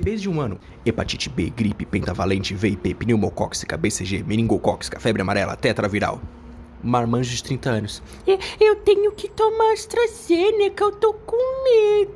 bebês de um ano. Hepatite B, gripe, pentavalente, VIP, pneumocóxica, BCG, meningocóxica, febre amarela, tetraviral. Marmanjo de 30 anos. Eu tenho que tomar AstraZeneca, eu tô com medo.